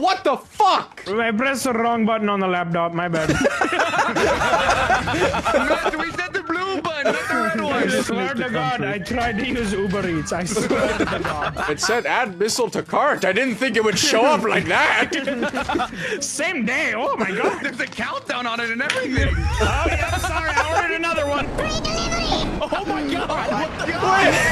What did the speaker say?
What the fuck? I pressed the wrong button on the laptop. My bad. Matt, we said the blue button, not the red one. I swear to God, I tried to use Uber Eats. I swear to God. It said add missile to cart. I didn't think it would show up like that. Same day. Oh my God. There's a countdown on it and everything. Oh yeah. Sorry, I ordered another one. Free delivery. Oh my god.